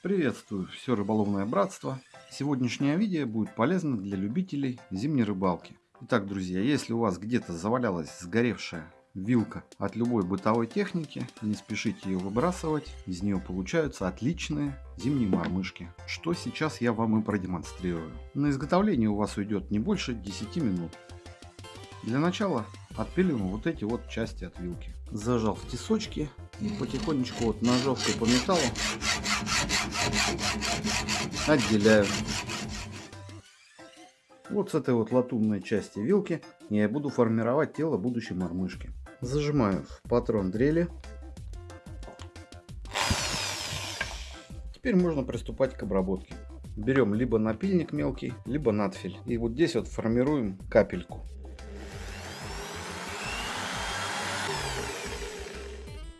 Приветствую все рыболовное братство. Сегодняшнее видео будет полезно для любителей зимней рыбалки. Итак, друзья, если у вас где-то завалялась сгоревшая вилка от любой бытовой техники, не спешите ее выбрасывать, из нее получаются отличные зимние мормышки, что сейчас я вам и продемонстрирую. На изготовление у вас уйдет не больше 10 минут. Для начала отпиливаем вот эти вот части от вилки. Зажал в тесочки и потихонечку вот ножовкой по металлу отделяю. Вот с этой вот латунной части вилки я буду формировать тело будущей мормышки. Зажимаю в патрон дрели. Теперь можно приступать к обработке. Берем либо напильник мелкий, либо надфиль. И вот здесь вот формируем капельку.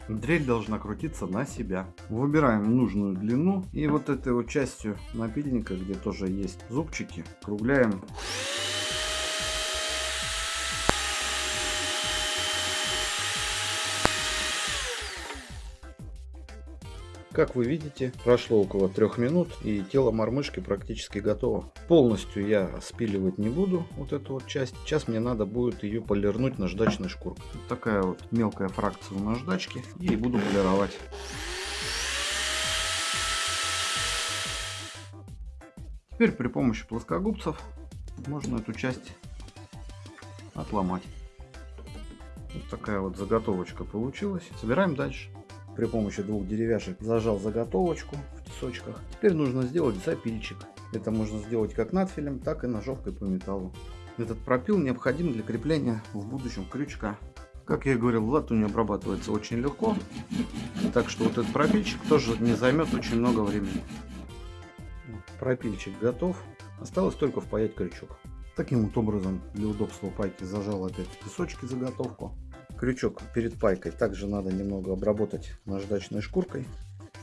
Дрель должна крутиться на себя. Выбираем нужную длину и вот этой вот частью напильника, где тоже есть зубчики, кругляем Как вы видите, прошло около трех минут и тело мормышки практически готово. Полностью я спиливать не буду вот эту вот часть. Сейчас мне надо будет ее полирнуть наждачной шкуркой. Вот такая вот мелкая фракция у наждачки и буду полировать. Теперь при помощи плоскогубцев можно эту часть отломать. Вот такая вот заготовочка получилась. Собираем дальше при помощи двух деревяшек зажал заготовочку в тесочках. Теперь нужно сделать запильчик. Это можно сделать как надфилем, так и ножовкой по металлу. Этот пропил необходим для крепления в будущем крючка. Как я и говорил, латунь обрабатывается очень легко. Так что вот этот пропильчик тоже не займет очень много времени. Пропильчик готов. Осталось только впаять крючок. Таким вот образом, для удобства пайки зажал опять тесочки заготовку. Крючок перед пайкой также надо немного обработать наждачной шкуркой,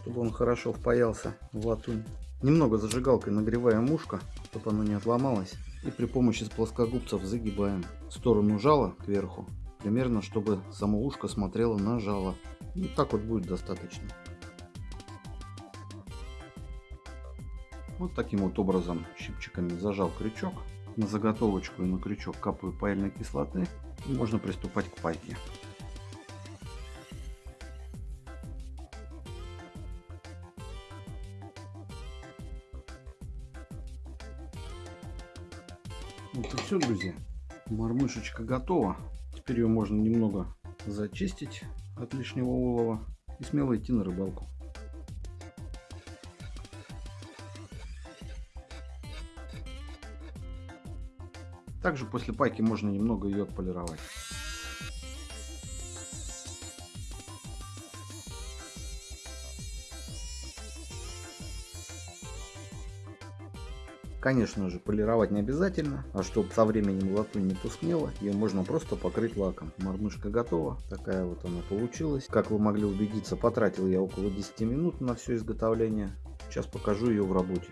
чтобы он хорошо впаялся в латунь. Немного зажигалкой нагреваем ушко, чтобы оно не отломалось. И при помощи плоскогубцев загибаем сторону жала кверху, примерно чтобы само ушко смотрело на жало. И так вот будет достаточно. Вот таким вот образом щипчиками зажал крючок. На заготовочку и на крючок капаю паяльной кислоты и можно приступать к пайке. Вот и все, друзья. Мормышечка готова. Теперь ее можно немного зачистить от лишнего олова и смело идти на рыбалку. Также после пайки можно немного ее отполировать. Конечно же, полировать не обязательно, а чтобы со временем латунь не тускнела, ее можно просто покрыть лаком. Мормышка готова, такая вот она получилась. Как вы могли убедиться, потратил я около 10 минут на все изготовление. Сейчас покажу ее в работе.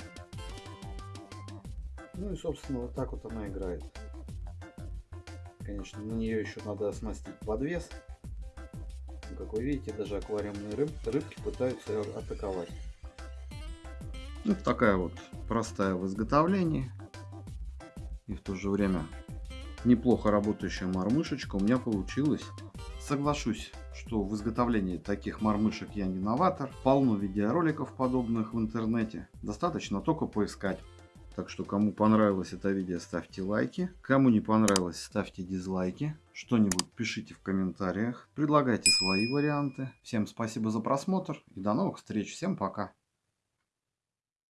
Ну и собственно вот так вот она играет. Конечно, на нее еще надо оснастить подвес. Как вы видите, даже аквариумные рыб, рыбки пытаются ее атаковать. Вот такая вот простая в изготовлении и в то же время неплохо работающая мормышечка у меня получилась. Соглашусь, что в изготовлении таких мормышек я не новатор. Полно видеороликов подобных в интернете. Достаточно только поискать. Так что, кому понравилось это видео, ставьте лайки. Кому не понравилось, ставьте дизлайки. Что-нибудь пишите в комментариях. Предлагайте свои варианты. Всем спасибо за просмотр и до новых встреч. Всем пока.